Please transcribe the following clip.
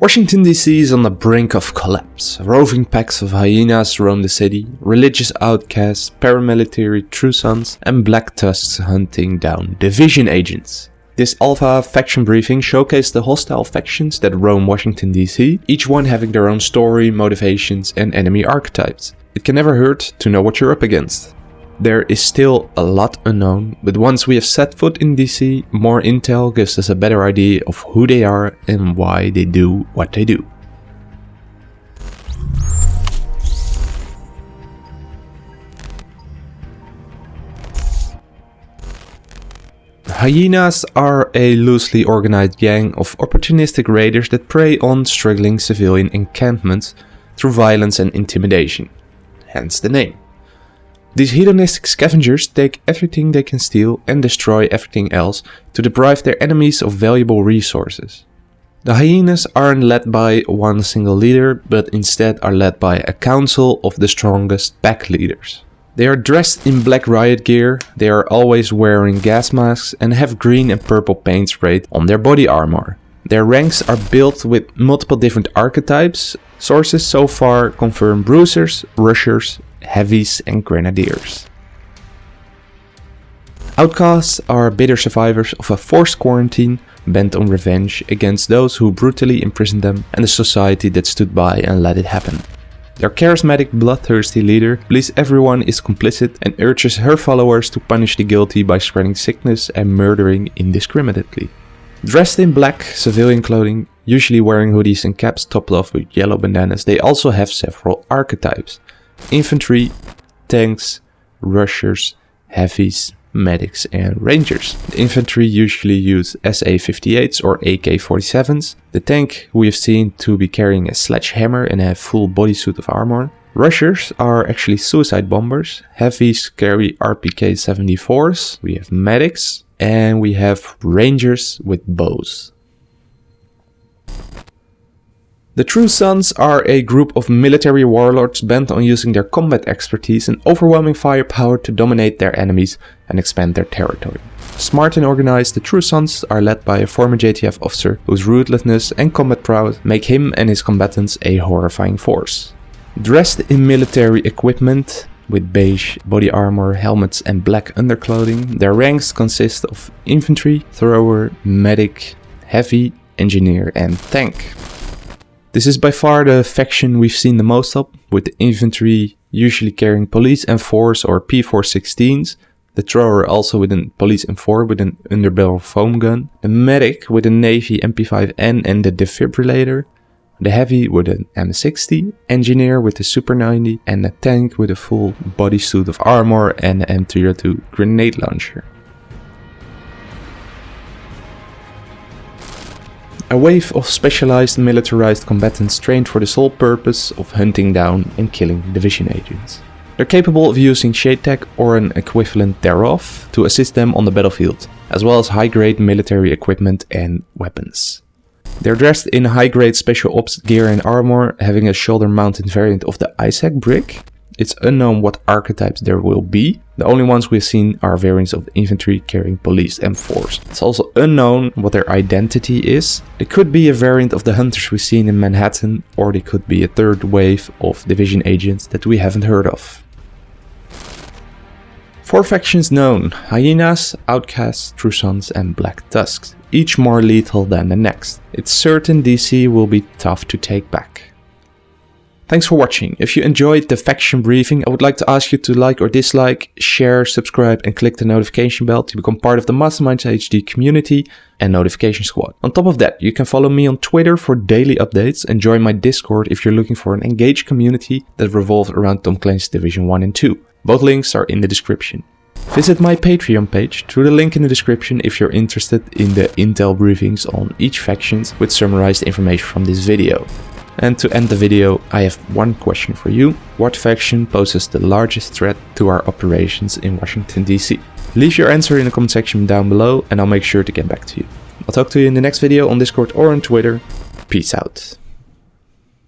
Washington DC is on the brink of collapse. Roving packs of hyenas roam the city, religious outcasts, paramilitary true sons, and black tusks hunting down division agents. This alpha faction briefing showcased the hostile factions that roam Washington DC, each one having their own story, motivations, and enemy archetypes. It can never hurt to know what you're up against. There is still a lot unknown, but once we have set foot in DC, more intel gives us a better idea of who they are and why they do what they do. Hyenas are a loosely organized gang of opportunistic raiders that prey on struggling civilian encampments through violence and intimidation, hence the name. These hedonistic scavengers take everything they can steal and destroy everything else to deprive their enemies of valuable resources. The hyenas aren't led by one single leader, but instead are led by a council of the strongest pack leaders. They are dressed in black riot gear, they are always wearing gas masks and have green and purple paint sprayed on their body armor. Their ranks are built with multiple different archetypes. Sources so far confirm bruisers, rushers, heavies and grenadiers. Outcasts are bitter survivors of a forced quarantine bent on revenge against those who brutally imprisoned them and the society that stood by and let it happen. Their charismatic, bloodthirsty leader believes everyone is complicit and urges her followers to punish the guilty by spreading sickness and murdering indiscriminately. Dressed in black civilian clothing, usually wearing hoodies and caps topped off with yellow bandanas, they also have several archetypes infantry, tanks, rushers, heavies, medics and rangers. The infantry usually use SA-58s or AK-47s. The tank we have seen to be carrying a sledgehammer and a full bodysuit of armor. Rushers are actually suicide bombers. Heavies carry RPK-74s. We have medics and we have rangers with bows. The True Sons are a group of military warlords bent on using their combat expertise and overwhelming firepower to dominate their enemies and expand their territory. Smart and organized, the True Sons are led by a former JTF officer whose ruthlessness and combat prowess make him and his combatants a horrifying force. Dressed in military equipment, with beige body armor, helmets and black underclothing, their ranks consist of infantry, thrower, medic, heavy, engineer and tank. This is by far the faction we've seen the most of, with the infantry usually carrying police M4s or P416s, the thrower also with a police M4 with an underbarrel foam gun, the medic with a navy MP5N and the defibrillator, the heavy with an M60, engineer with a Super 90 and the tank with a full bodysuit of armor and an M302 grenade launcher. A wave of specialized militarized combatants trained for the sole purpose of hunting down and killing division agents. They're capable of using shade tech or an equivalent thereof to assist them on the battlefield, as well as high-grade military equipment and weapons. They're dressed in high-grade special ops gear and armor, having a shoulder-mounted variant of the ISAC brick, it's unknown what archetypes there will be. The only ones we've seen are variants of infantry carrying police M4s. It's also unknown what their identity is. They could be a variant of the hunters we've seen in Manhattan, or they could be a third wave of division agents that we haven't heard of. Four factions known, Hyenas, Outcasts, True Sons and Black Tusks, each more lethal than the next. It's certain DC will be tough to take back. Thanks for watching. If you enjoyed the faction briefing, I would like to ask you to like or dislike, share, subscribe and click the notification bell to become part of the Masterminds HD community and notification squad. On top of that, you can follow me on Twitter for daily updates and join my Discord if you're looking for an engaged community that revolves around Tom Clancy's Division 1 and 2. Both links are in the description. Visit my Patreon page through the link in the description if you're interested in the intel briefings on each factions with summarized information from this video. And to end the video, I have one question for you. What faction poses the largest threat to our operations in Washington DC? Leave your answer in the comment section down below and I'll make sure to get back to you. I'll talk to you in the next video on Discord or on Twitter. Peace out.